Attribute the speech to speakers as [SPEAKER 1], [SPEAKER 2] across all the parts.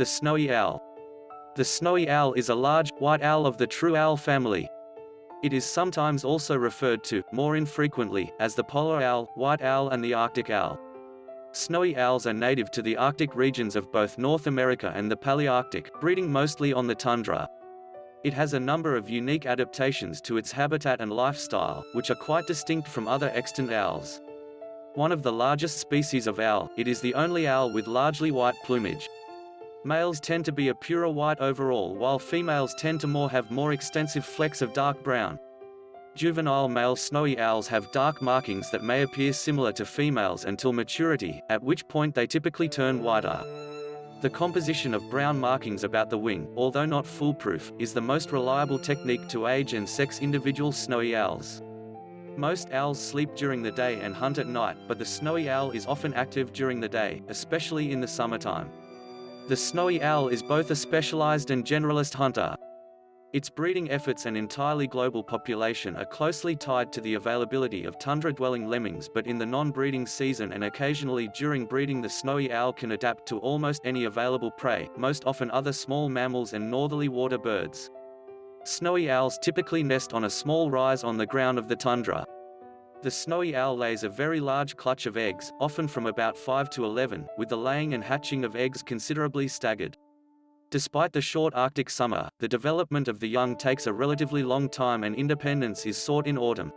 [SPEAKER 1] The snowy owl. The snowy owl is a large, white owl of the true owl family. It is sometimes also referred to, more infrequently, as the polar owl, white owl and the Arctic owl. Snowy owls are native to the Arctic regions of both North America and the Palearctic, breeding mostly on the tundra. It has a number of unique adaptations to its habitat and lifestyle, which are quite distinct from other extant owls. One of the largest species of owl, it is the only owl with largely white plumage. Males tend to be a purer white overall while females tend to more have more extensive flecks of dark brown. Juvenile male snowy owls have dark markings that may appear similar to females until maturity, at which point they typically turn whiter. The composition of brown markings about the wing, although not foolproof, is the most reliable technique to age and sex individual snowy owls. Most owls sleep during the day and hunt at night, but the snowy owl is often active during the day, especially in the summertime. The snowy owl is both a specialized and generalist hunter. Its breeding efforts and entirely global population are closely tied to the availability of tundra-dwelling lemmings but in the non-breeding season and occasionally during breeding the snowy owl can adapt to almost any available prey, most often other small mammals and northerly water birds. Snowy owls typically nest on a small rise on the ground of the tundra. The snowy owl lays a very large clutch of eggs, often from about 5 to 11, with the laying and hatching of eggs considerably staggered. Despite the short Arctic summer, the development of the young takes a relatively long time and independence is sought in autumn.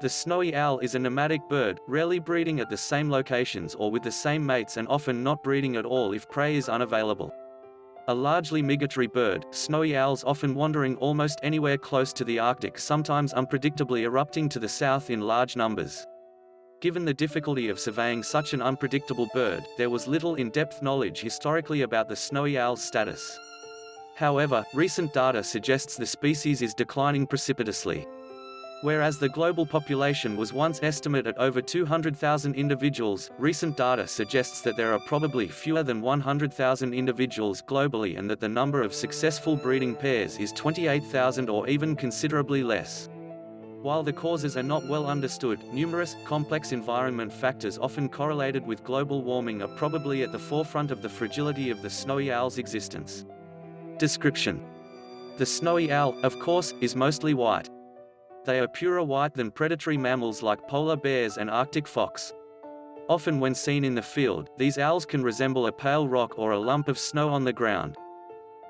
[SPEAKER 1] The snowy owl is a nomadic bird, rarely breeding at the same locations or with the same mates and often not breeding at all if prey is unavailable. A largely migratory bird, snowy owls often wandering almost anywhere close to the Arctic sometimes unpredictably erupting to the south in large numbers. Given the difficulty of surveying such an unpredictable bird, there was little in-depth knowledge historically about the snowy owl's status. However, recent data suggests the species is declining precipitously. Whereas the global population was once estimated at over 200,000 individuals, recent data suggests that there are probably fewer than 100,000 individuals globally and that the number of successful breeding pairs is 28,000 or even considerably less. While the causes are not well understood, numerous, complex environment factors often correlated with global warming are probably at the forefront of the fragility of the snowy owl's existence. Description The snowy owl, of course, is mostly white. They are purer white than predatory mammals like polar bears and arctic fox. Often when seen in the field, these owls can resemble a pale rock or a lump of snow on the ground.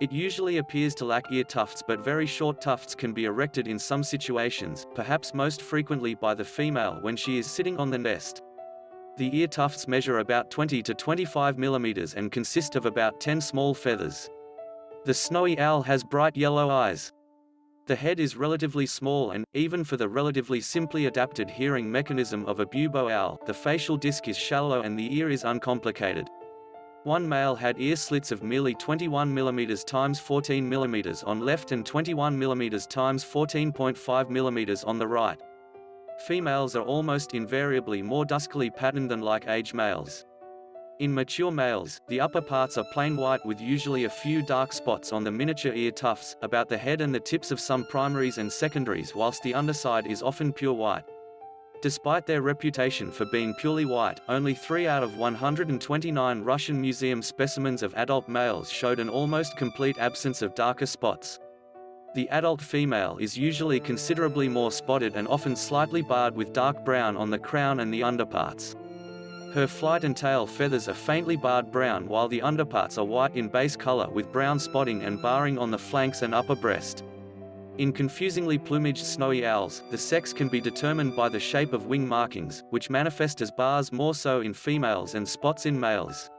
[SPEAKER 1] It usually appears to lack ear tufts but very short tufts can be erected in some situations, perhaps most frequently by the female when she is sitting on the nest. The ear tufts measure about 20 to 25 millimeters and consist of about 10 small feathers. The snowy owl has bright yellow eyes. The head is relatively small and, even for the relatively simply adapted hearing mechanism of a bubo owl, the facial disc is shallow and the ear is uncomplicated. One male had ear slits of merely 21 mm x 14 mm on left and 21 mm x 14.5 mm on the right. Females are almost invariably more duskily patterned than like age males. In mature males, the upper parts are plain white with usually a few dark spots on the miniature ear tufts, about the head and the tips of some primaries and secondaries whilst the underside is often pure white. Despite their reputation for being purely white, only 3 out of 129 Russian museum specimens of adult males showed an almost complete absence of darker spots. The adult female is usually considerably more spotted and often slightly barred with dark brown on the crown and the underparts. Her flight and tail feathers are faintly barred brown while the underparts are white in base color with brown spotting and barring on the flanks and upper breast. In confusingly plumaged snowy owls, the sex can be determined by the shape of wing markings, which manifest as bars more so in females and spots in males.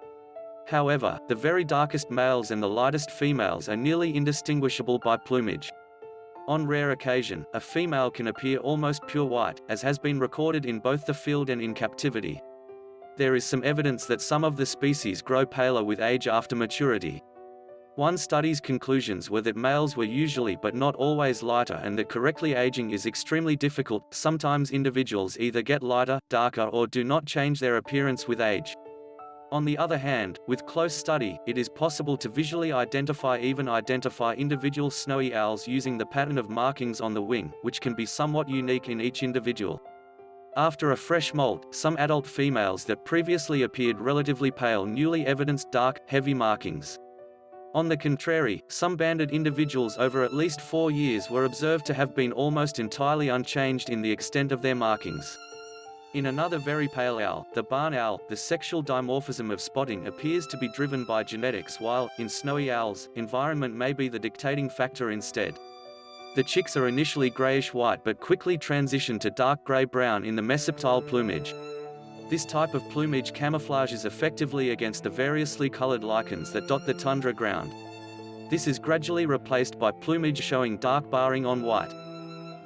[SPEAKER 1] However, the very darkest males and the lightest females are nearly indistinguishable by plumage. On rare occasion, a female can appear almost pure white, as has been recorded in both the field and in captivity. There is some evidence that some of the species grow paler with age after maturity. One study's conclusions were that males were usually but not always lighter and that correctly aging is extremely difficult, sometimes individuals either get lighter, darker or do not change their appearance with age. On the other hand, with close study, it is possible to visually identify even identify individual snowy owls using the pattern of markings on the wing, which can be somewhat unique in each individual. After a fresh molt, some adult females that previously appeared relatively pale newly evidenced dark, heavy markings. On the contrary, some banded individuals over at least four years were observed to have been almost entirely unchanged in the extent of their markings. In another very pale owl, the barn owl, the sexual dimorphism of spotting appears to be driven by genetics while, in snowy owls, environment may be the dictating factor instead. The chicks are initially grayish-white but quickly transition to dark gray-brown in the mesoptile plumage. This type of plumage camouflages effectively against the variously colored lichens that dot the tundra ground. This is gradually replaced by plumage showing dark barring on white.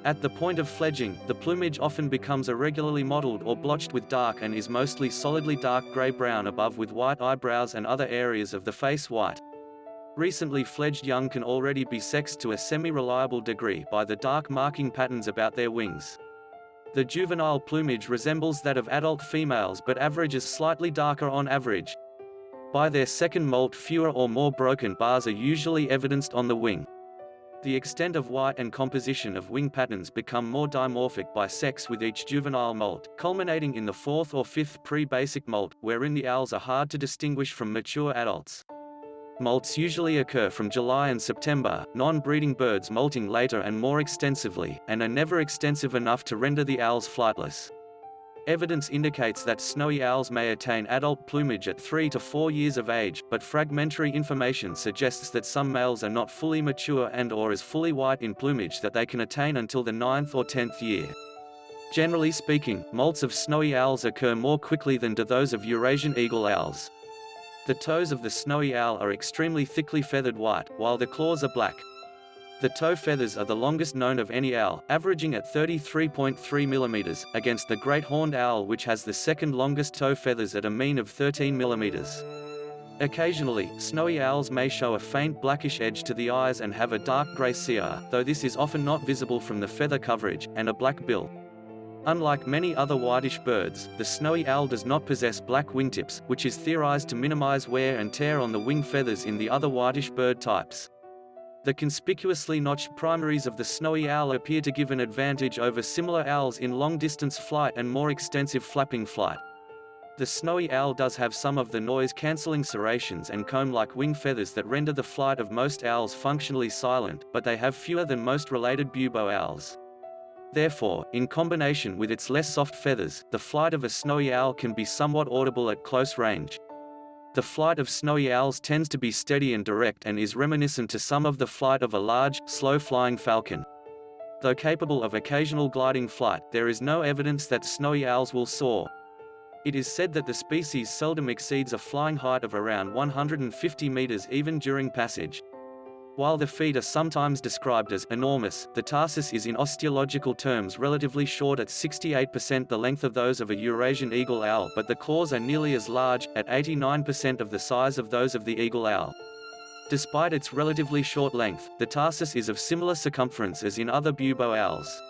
[SPEAKER 1] At the point of fledging, the plumage often becomes irregularly mottled or blotched with dark and is mostly solidly dark gray-brown above with white eyebrows and other areas of the face white. Recently fledged young can already be sexed to a semi-reliable degree by the dark marking patterns about their wings. The juvenile plumage resembles that of adult females but averages slightly darker on average. By their second molt fewer or more broken bars are usually evidenced on the wing. The extent of white and composition of wing patterns become more dimorphic by sex with each juvenile molt, culminating in the fourth or fifth pre-basic molt, wherein the owls are hard to distinguish from mature adults. Molts usually occur from July and September, non-breeding birds molting later and more extensively, and are never extensive enough to render the owls flightless. Evidence indicates that snowy owls may attain adult plumage at 3 to 4 years of age, but fragmentary information suggests that some males are not fully mature and or as fully white in plumage that they can attain until the 9th or 10th year. Generally speaking, molts of snowy owls occur more quickly than do those of Eurasian eagle owls. The toes of the snowy owl are extremely thickly feathered white, while the claws are black. The toe feathers are the longest known of any owl, averaging at 33.3 mm, against the great horned owl which has the second longest toe feathers at a mean of 13 mm. Occasionally, snowy owls may show a faint blackish edge to the eyes and have a dark grey cere, though this is often not visible from the feather coverage, and a black bill. Unlike many other whitish birds, the snowy owl does not possess black wingtips, which is theorized to minimize wear and tear on the wing feathers in the other whitish bird types. The conspicuously notched primaries of the snowy owl appear to give an advantage over similar owls in long-distance flight and more extensive flapping flight. The snowy owl does have some of the noise-cancelling serrations and comb-like wing feathers that render the flight of most owls functionally silent, but they have fewer than most related bubo owls. Therefore, in combination with its less soft feathers, the flight of a snowy owl can be somewhat audible at close range. The flight of snowy owls tends to be steady and direct and is reminiscent to some of the flight of a large, slow-flying falcon. Though capable of occasional gliding flight, there is no evidence that snowy owls will soar. It is said that the species seldom exceeds a flying height of around 150 meters even during passage. While the feet are sometimes described as enormous, the tarsus is in osteological terms relatively short at 68% the length of those of a Eurasian eagle owl but the claws are nearly as large, at 89% of the size of those of the eagle owl. Despite its relatively short length, the tarsus is of similar circumference as in other bubo owls.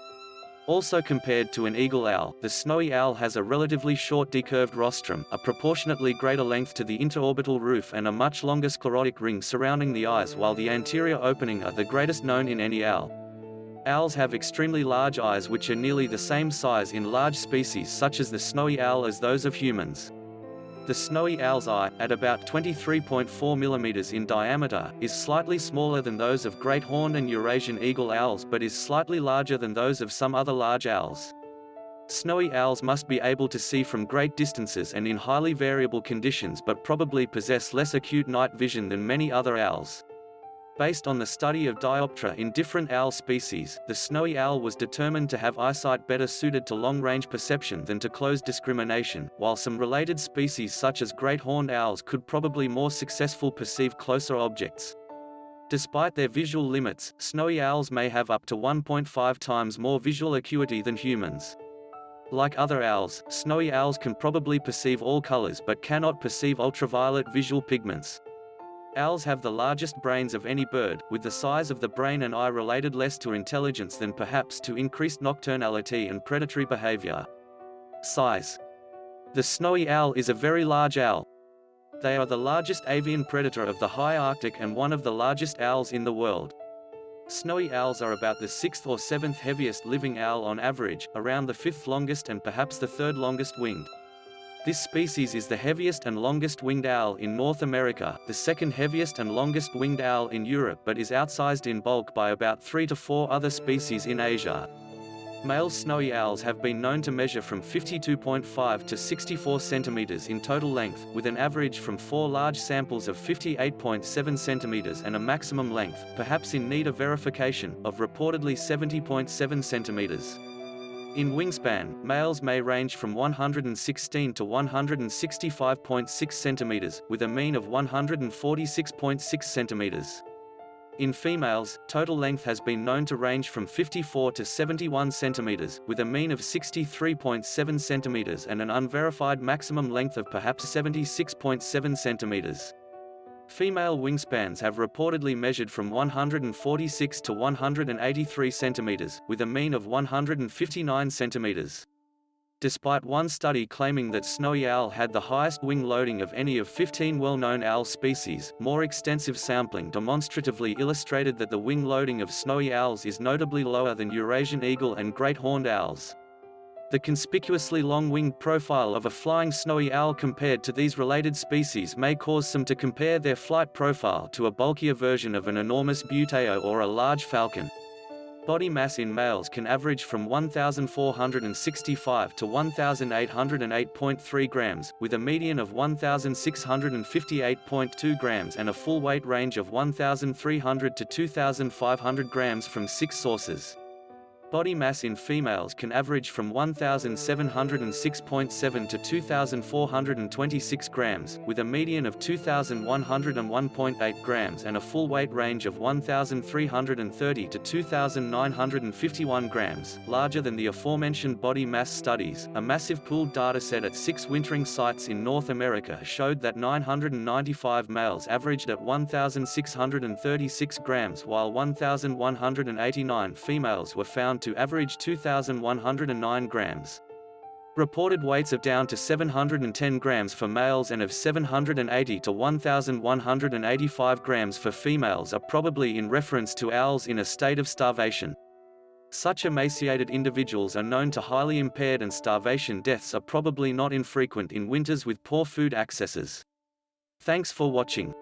[SPEAKER 1] Also compared to an eagle owl, the snowy owl has a relatively short decurved rostrum, a proportionately greater length to the interorbital roof and a much longer sclerotic ring surrounding the eyes while the anterior opening are the greatest known in any owl. Owls have extremely large eyes which are nearly the same size in large species such as the snowy owl as those of humans. The snowy owl's eye, at about 23.4 mm in diameter, is slightly smaller than those of great horned and Eurasian eagle owls but is slightly larger than those of some other large owls. Snowy owls must be able to see from great distances and in highly variable conditions but probably possess less acute night vision than many other owls. Based on the study of dioptra in different owl species, the snowy owl was determined to have eyesight better suited to long-range perception than to close discrimination, while some related species such as great horned owls could probably more successful perceive closer objects. Despite their visual limits, snowy owls may have up to 1.5 times more visual acuity than humans. Like other owls, snowy owls can probably perceive all colors but cannot perceive ultraviolet visual pigments. Owls have the largest brains of any bird, with the size of the brain and eye related less to intelligence than perhaps to increased nocturnality and predatory behavior. Size. The snowy owl is a very large owl. They are the largest avian predator of the high Arctic and one of the largest owls in the world. Snowy owls are about the sixth or seventh heaviest living owl on average, around the fifth longest and perhaps the third longest winged. This species is the heaviest and longest winged owl in North America, the second heaviest and longest winged owl in Europe but is outsized in bulk by about 3 to 4 other species in Asia. Male snowy owls have been known to measure from 52.5 to 64 centimeters in total length, with an average from four large samples of 58.7 centimeters and a maximum length, perhaps in need of verification, of reportedly 70.7 centimeters. In wingspan, males may range from 116 to 165.6 centimeters, with a mean of 146.6 centimeters. In females, total length has been known to range from 54 to 71 centimeters, with a mean of 63.7 centimeters and an unverified maximum length of perhaps 76.7 centimeters. Female wingspans have reportedly measured from 146 to 183 centimeters, with a mean of 159 centimeters. Despite one study claiming that snowy owl had the highest wing loading of any of 15 well-known owl species, more extensive sampling demonstratively illustrated that the wing loading of snowy owls is notably lower than Eurasian eagle and great horned owls. The conspicuously long-winged profile of a flying snowy owl compared to these related species may cause some to compare their flight profile to a bulkier version of an enormous buteo or a large falcon. Body mass in males can average from 1,465 to 1,808.3 grams, with a median of 1,658.2 grams and a full weight range of 1,300 to 2,500 grams from six sources. Body mass in females can average from 1,706.7 to 2,426 grams, with a median of 2,101.8 grams and a full weight range of 1,330 to 2,951 grams, larger than the aforementioned body mass studies. A massive pooled dataset at six wintering sites in North America showed that 995 males averaged at 1,636 grams while 1,189 females were found down to average 2,109 grams. Reported weights of down to 710 grams for males and of 780 to 1,185 grams for females are probably in reference to owls in a state of starvation. Such emaciated individuals are known to highly impaired and starvation deaths are probably not infrequent in winters with poor food accesses. Thanks for watching.